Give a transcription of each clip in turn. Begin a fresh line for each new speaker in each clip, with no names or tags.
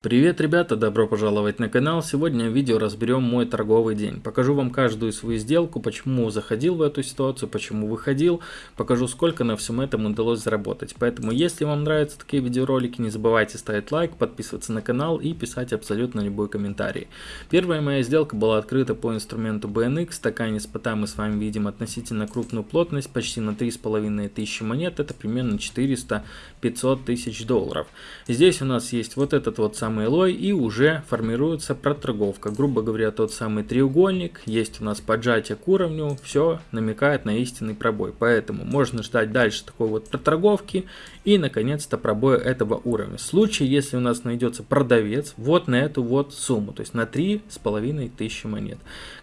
Привет, ребята, добро пожаловать на канал. Сегодня в видео разберем мой торговый день. Покажу вам каждую свою сделку, почему заходил в эту ситуацию, почему выходил. Покажу, сколько на всем этом удалось заработать. Поэтому, если вам нравятся такие видеоролики, не забывайте ставить лайк, подписываться на канал и писать абсолютно любой комментарий. Первая моя сделка была открыта по инструменту BNX. Стакане спота мы с вами видим относительно крупную плотность, почти на 3500 монет. Это примерно 400-500 тысяч долларов. Здесь у нас есть вот этот вот самый самый лой и уже формируется проторговка. Грубо говоря, тот самый треугольник, есть у нас поджатие к уровню, все намекает на истинный пробой. Поэтому можно ждать дальше такой вот проторговки и наконец-то пробоя этого уровня. В случае, если у нас найдется продавец вот на эту вот сумму, то есть на три с половиной тысячи монет.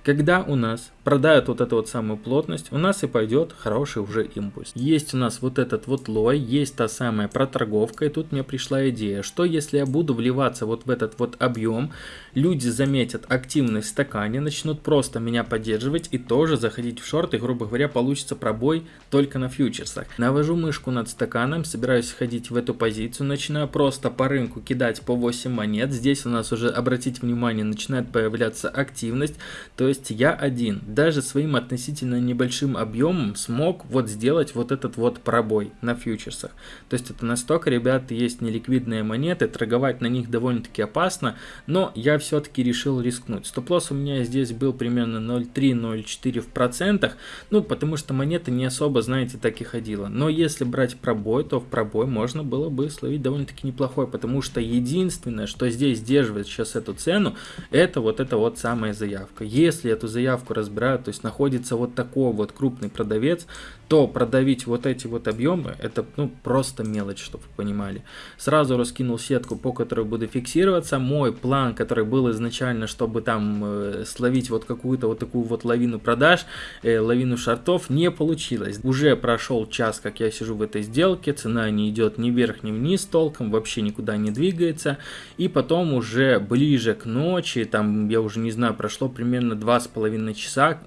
Когда у нас продают вот эту вот самую плотность, у нас и пойдет хороший уже импульс. Есть у нас вот этот вот лой, есть та самая проторговка, и тут мне пришла идея, что если я буду вливаться вот в этот вот объем, люди заметят активность в стакане, начнут просто меня поддерживать и тоже заходить в шорт, и, грубо говоря, получится пробой только на фьючерсах. Навожу мышку над стаканом, собираюсь ходить в эту позицию, начинаю просто по рынку кидать по 8 монет. Здесь у нас уже, обратите внимание, начинает появляться активность, то есть я один, даже своим относительно небольшим объемом смог вот сделать вот этот вот пробой на фьючерсах. То есть это настолько, ребята, есть неликвидные монеты, торговать на них довольно довольно-таки опасно, но я все-таки решил рискнуть. Стоп-лосс у меня здесь был примерно 0,3-0,4 в процентах, ну, потому что монета не особо, знаете, так и ходила. Но если брать пробой, то в пробой можно было бы словить довольно-таки неплохой, потому что единственное, что здесь сдерживает сейчас эту цену, это вот эта вот самая заявка. Если эту заявку разбирают, то есть находится вот такой вот крупный продавец, то продавить вот эти вот объемы, это ну просто мелочь, чтобы вы понимали. Сразу раскинул сетку, по которой буду фиксироваться. Мой план, который был изначально, чтобы там э, словить вот какую-то вот такую вот лавину продаж, э, лавину шартов, не получилось. Уже прошел час, как я сижу в этой сделке, цена не идет ни вверх, ни вниз толком, вообще никуда не двигается. И потом уже ближе к ночи, там я уже не знаю, прошло примерно два с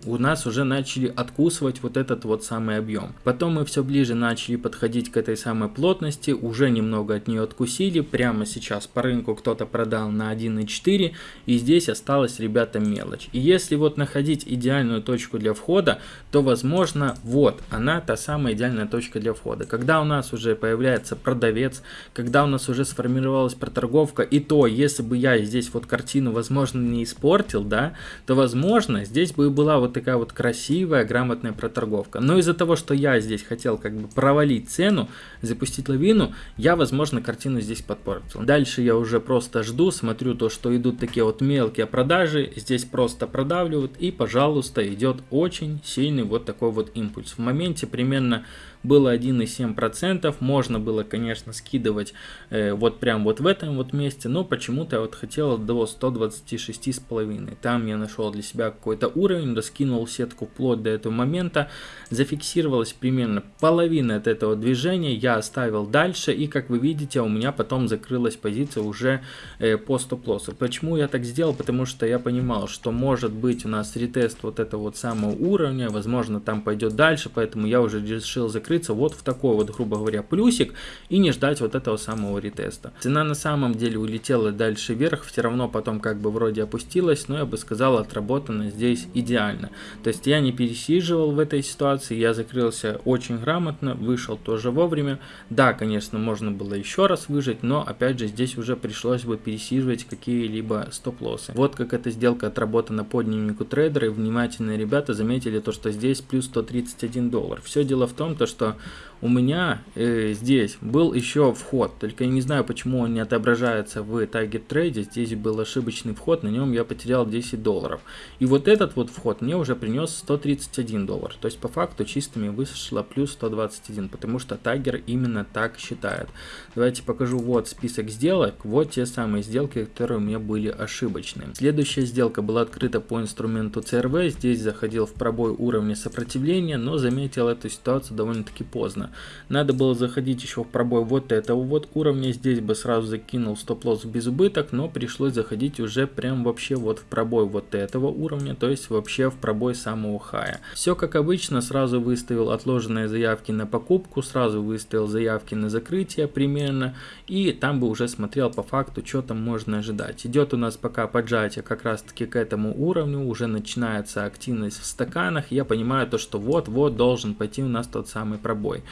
у нас уже начали откусывать вот этот вот самый объем. Потом мы все ближе начали подходить к этой самой плотности, уже немного от нее откусили, прямо сейчас по рынку кто-то продал на 1.4, и здесь осталась, ребята, мелочь. И если вот находить идеальную точку для входа, то, возможно, вот она та самая идеальная точка для входа. Когда у нас уже появляется продавец, когда у нас уже сформировалась проторговка, и то, если бы я здесь вот картину, возможно, не испортил, да, то, возможно, здесь бы была вот такая вот красивая, грамотная проторговка. Но из-за того, что я здесь хотел как бы провалить цену, запустить лавину, я, возможно, картину здесь подпортил. Дальше я уже просто жду, смотрю то, что идут такие вот мелкие продажи, здесь просто продавливают и, пожалуйста, идет очень сильный вот такой вот импульс. В моменте примерно было 1,7%, можно было, конечно, скидывать э, вот прям вот в этом вот месте, но почему-то я вот хотел до 126,5. Там я нашел для себя какой-то уровень, раскинул сетку вплоть до этого момента, зафиксировалась примерно половина от этого движения, я оставил дальше, и как вы видите, у меня потом закрылась позиция уже э, по стоп-лоссу. Почему я так сделал? Потому что я понимал, что может быть у нас ретест вот этого вот самого уровня, возможно там пойдет дальше, поэтому я уже решил закрыть закрыться вот в такой вот, грубо говоря, плюсик и не ждать вот этого самого ретеста. Цена на самом деле улетела дальше вверх, все равно потом как бы вроде опустилась, но я бы сказал, отработано здесь идеально. То есть я не пересиживал в этой ситуации, я закрылся очень грамотно, вышел тоже вовремя. Да, конечно, можно было еще раз выжить, но опять же здесь уже пришлось бы пересиживать какие-либо стоп-лоссы. Вот как эта сделка отработана по дневнику трейдера, и внимательные ребята заметили то, что здесь плюс 131 доллар. Все дело в том, то, что что у меня э, здесь был еще вход, только я не знаю, почему он не отображается в Tiger Trade, здесь был ошибочный вход, на нем я потерял 10 долларов. И вот этот вот вход мне уже принес 131 доллар, то есть по факту чистыми вышло плюс 121, потому что Tiger именно так считает. Давайте покажу вот список сделок, вот те самые сделки, которые у меня были ошибочные. Следующая сделка была открыта по инструменту CRV, здесь заходил в пробой уровня сопротивления, но заметил эту ситуацию довольно-таки поздно. Надо было заходить еще в пробой вот этого вот уровня, здесь бы сразу закинул стоп-лосс без убыток, но пришлось заходить уже прям вообще вот в пробой вот этого уровня, то есть вообще в пробой самого хая. Все как обычно, сразу выставил отложенные заявки на покупку, сразу выставил заявки на закрытие примерно, и там бы уже смотрел по факту, что там можно ожидать. Идет у нас пока поджатие как раз таки к этому уровню, уже начинается активность в стаканах, я понимаю то, что вот-вот должен пойти у нас тот самый пробой.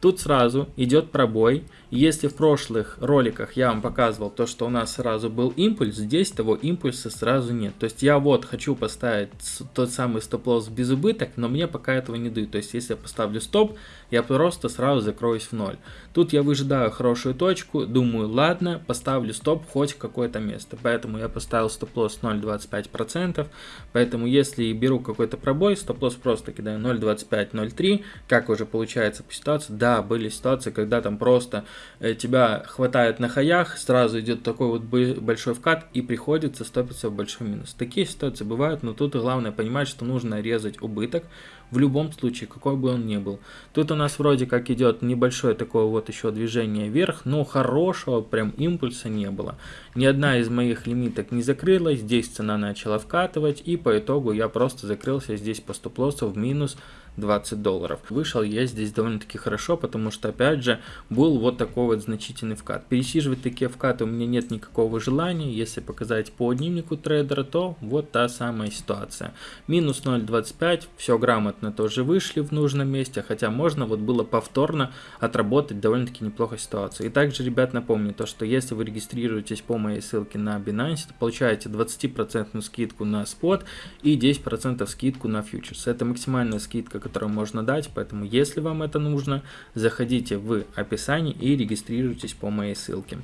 Тут сразу идет пробой. Если в прошлых роликах я вам показывал то, что у нас сразу был импульс, здесь того импульса сразу нет. То есть я вот хочу поставить тот самый стоп-лосс без убыток, но мне пока этого не дают. То есть если я поставлю стоп, я просто сразу закроюсь в ноль. Тут я выжидаю хорошую точку, думаю, ладно, поставлю стоп хоть в какое-то место. Поэтому я поставил стоп-лосс 0,25%. Поэтому если беру какой-то пробой, стоп-лосс просто кидаю 0,25-0,3. Как уже получается по ситуации, да, да, были ситуации, когда там просто э, тебя хватает на хаях, сразу идет такой вот большой вкат и приходится стопиться в большой минус. Такие ситуации бывают, но тут главное понимать, что нужно резать убыток в любом случае, какой бы он ни был. Тут у нас вроде как идет небольшое такое вот еще движение вверх, но хорошего прям импульса не было. Ни одна из моих лимиток не закрылась, здесь цена начала вкатывать и по итогу я просто закрылся здесь по стоп-лоссу в минус 20 долларов. Вышел я здесь довольно-таки хорошо, потому что, опять же, был вот такой вот значительный вкат. Пересиживать такие вкаты у меня нет никакого желания. Если показать по дневнику трейдера, то вот та самая ситуация. Минус 0.25, все грамотно тоже вышли в нужном месте, хотя можно вот было повторно отработать довольно-таки неплохо ситуацию. И также, ребят, напомню, то, что если вы регистрируетесь по моей ссылке на Binance, то получаете 20% скидку на спот и 10% скидку на фьючерс. Это максимальная скидка, которую можно дать, поэтому если вам это нужно, заходите в описание и регистрируйтесь по моей ссылке.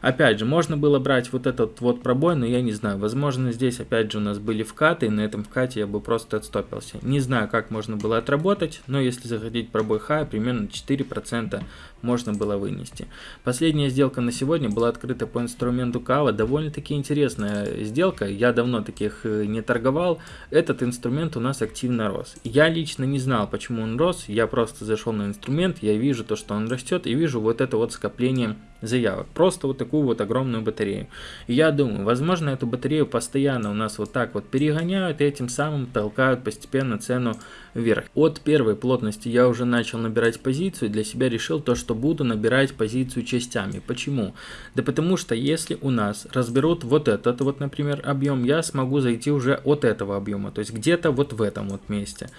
Опять же, можно было брать вот этот вот пробой, но я не знаю, возможно здесь опять же у нас были вкаты, и на этом вкате я бы просто отстопился. Не знаю, как можно было отработать, но если заходить пробой хай, примерно 4% можно было вынести. Последняя сделка на сегодня была открыта по инструменту Кава, довольно-таки интересная сделка, я давно таких э, не торговал, этот инструмент у нас активно рос. Я лично не знал, почему он рос, я просто зашел на инструмент, я вижу то, что он растет, и вижу вот это вот скопление заявок. Просто вот такую вот огромную батарею. И я думаю, возможно, эту батарею постоянно у нас вот так вот перегоняют, и этим самым толкают постепенно цену вверх. От первой плотности я уже начал набирать позицию, для себя решил то, что буду набирать позицию частями. Почему? Да потому что если у нас разберут вот этот вот, например, объем, я смогу зайти уже от этого объема, то есть где-то вот в этом вот месте.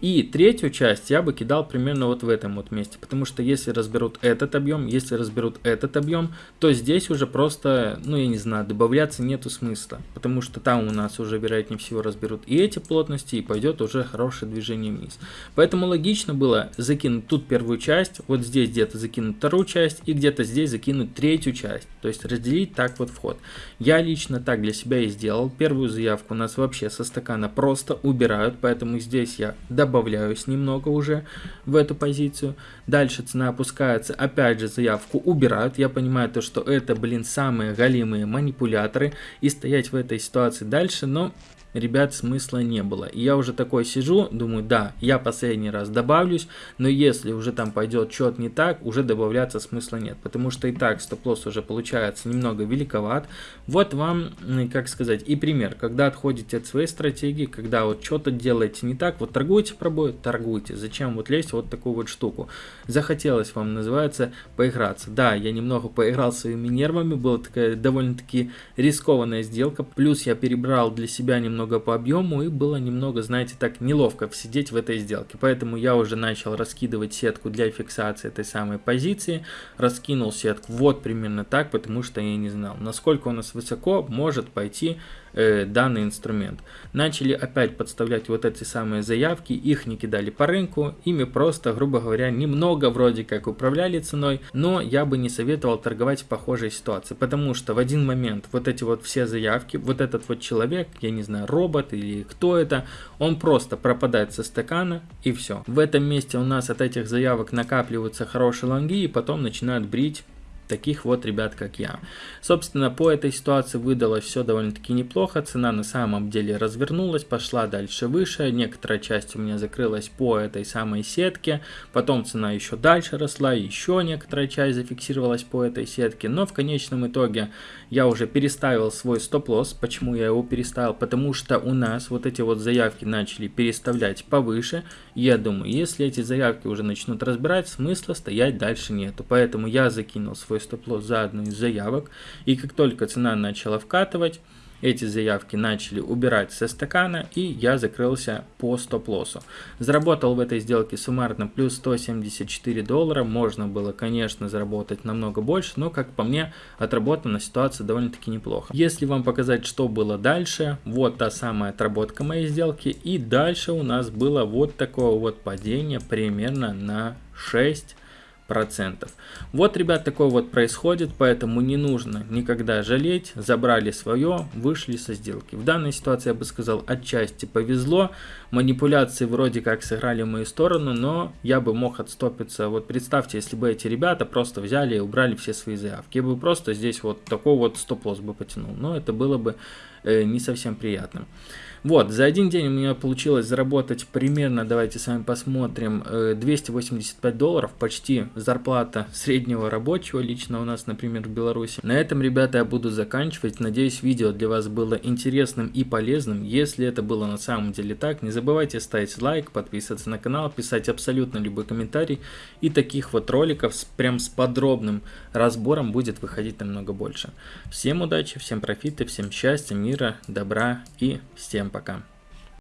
И третью часть я бы кидал примерно вот в этом вот месте, потому что если разберут этот объем, если разберут этот объем, то здесь уже просто, ну я не знаю, добавляться нету смысла, потому что там у нас уже вероятнее всего разберут и эти плотности, и пойдет уже хорошее движение вниз. Поэтому логично было закинуть тут первую часть, вот здесь где-то закинуть вторую часть, и где-то здесь закинуть третью часть, то есть разделить так вот вход. Я лично так для себя и сделал, первую заявку у нас вообще со стакана просто убирают, поэтому здесь я добавляю добавляюсь немного уже в эту позицию. Дальше цена опускается, опять же заявку убирают. Я понимаю то, что это, блин, самые галимые манипуляторы. И стоять в этой ситуации дальше, но ребят, смысла не было. И я уже такой сижу, думаю, да, я последний раз добавлюсь, но если уже там пойдет что-то не так, уже добавляться смысла нет, потому что и так стоп-лосс уже получается немного великоват. Вот вам, как сказать, и пример, когда отходите от своей стратегии, когда вот что-то делаете не так, вот торгуете пробой, торгуйте, зачем вот лезть вот такую вот штуку. Захотелось вам, называется, поиграться. Да, я немного поиграл своими нервами, была такая довольно-таки рискованная сделка, плюс я перебрал для себя немного немного по объему и было немного, знаете, так неловко сидеть в этой сделке. Поэтому я уже начал раскидывать сетку для фиксации этой самой позиции. Раскинул сетку вот примерно так, потому что я не знал, насколько у нас высоко может пойти э, данный инструмент. Начали опять подставлять вот эти самые заявки, их не кидали по рынку, ими просто, грубо говоря, немного вроде как управляли ценой, но я бы не советовал торговать в похожей ситуации, потому что в один момент вот эти вот все заявки, вот этот вот человек, я не знаю, робот или кто это, он просто пропадает со стакана и все. В этом месте у нас от этих заявок накапливаются хорошие лонги и потом начинают брить таких вот ребят, как я. Собственно, по этой ситуации выдалось все довольно-таки неплохо, цена на самом деле развернулась, пошла дальше выше, некоторая часть у меня закрылась по этой самой сетке, потом цена еще дальше росла, еще некоторая часть зафиксировалась по этой сетке, но в конечном итоге я уже переставил свой стоп-лосс, почему я его переставил, потому что у нас вот эти вот заявки начали переставлять повыше, я думаю, если эти заявки уже начнут разбирать, смысла стоять дальше нету, поэтому я закинул свой стоп-лосс за одну из заявок, и как только цена начала вкатывать, эти заявки начали убирать со стакана, и я закрылся по стоп-лоссу. Заработал в этой сделке суммарно плюс 174 доллара. Можно было, конечно, заработать намного больше, но, как по мне, отработана ситуация довольно-таки неплохо. Если вам показать, что было дальше, вот та самая отработка моей сделки, и дальше у нас было вот такое вот падение примерно на 6 процентов. Вот, ребят, такое вот происходит, поэтому не нужно никогда жалеть. Забрали свое, вышли со сделки. В данной ситуации, я бы сказал, отчасти повезло. Манипуляции вроде как сыграли в мою сторону, но я бы мог отстопиться. Вот представьте, если бы эти ребята просто взяли и убрали все свои заявки. Я бы просто здесь вот такой вот стоп-лосс бы потянул. Но это было бы э, не совсем приятным. Вот, за один день у меня получилось заработать примерно, давайте с вами посмотрим, 285 э, долларов, почти зарплата среднего рабочего лично у нас, например, в Беларуси. На этом, ребята, я буду заканчивать. Надеюсь, видео для вас было интересным и полезным. Если это было на самом деле так, не забывайте ставить лайк, подписываться на канал, писать абсолютно любой комментарий. И таких вот роликов с, прям с подробным разбором будет выходить намного больше. Всем удачи, всем профита, всем счастья, мира, добра и всем пока.